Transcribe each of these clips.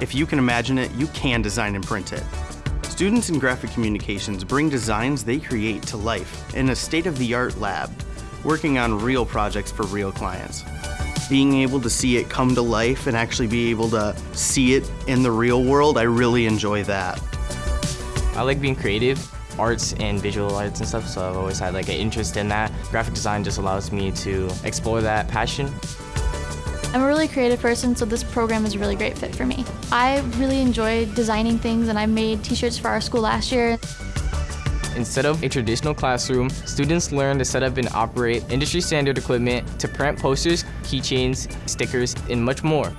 If you can imagine it, you can design and print it. Students in graphic communications bring designs they create to life in a state-of-the-art lab, working on real projects for real clients. Being able to see it come to life and actually be able to see it in the real world, I really enjoy that. I like being creative, arts and visual arts and stuff, so I've always had like an interest in that. Graphic design just allows me to explore that passion. I'm a really creative person, so this program is a really great fit for me. I really enjoy designing things and I made t-shirts for our school last year. Instead of a traditional classroom, students learn to set up and operate industry standard equipment to print posters, keychains, stickers, and much more.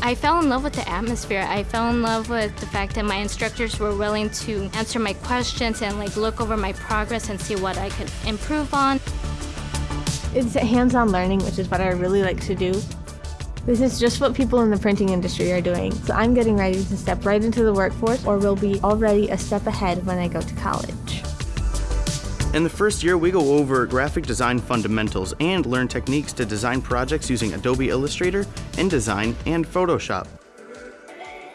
I fell in love with the atmosphere. I fell in love with the fact that my instructors were willing to answer my questions and like look over my progress and see what I could improve on. It's hands-on learning, which is what I really like to do. This is just what people in the printing industry are doing, so I'm getting ready to step right into the workforce or will be already a step ahead when I go to college. In the first year, we go over graphic design fundamentals and learn techniques to design projects using Adobe Illustrator, InDesign, and Photoshop.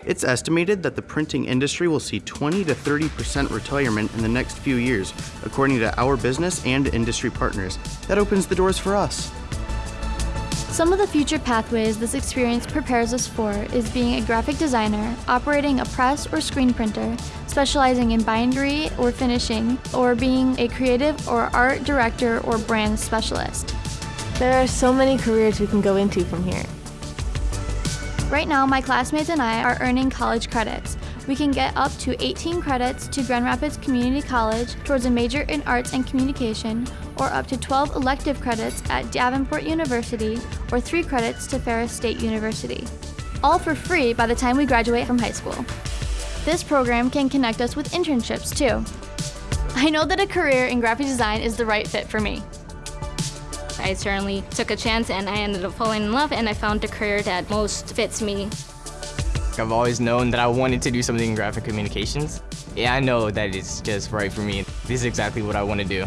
It's estimated that the printing industry will see 20 to 30% retirement in the next few years, according to our business and industry partners. That opens the doors for us. Some of the future pathways this experience prepares us for is being a graphic designer, operating a press or screen printer, specializing in bindery or finishing, or being a creative or art director or brand specialist. There are so many careers we can go into from here. Right now, my classmates and I are earning college credits. We can get up to 18 credits to Grand Rapids Community College towards a major in arts and communication, or up to 12 elective credits at Davenport University, or 3 credits to Ferris State University. All for free by the time we graduate from high school. This program can connect us with internships too. I know that a career in graphic design is the right fit for me. I certainly took a chance and I ended up falling in love and I found the career that most fits me. I've always known that I wanted to do something in graphic communications. Yeah, I know that it's just right for me. This is exactly what I want to do.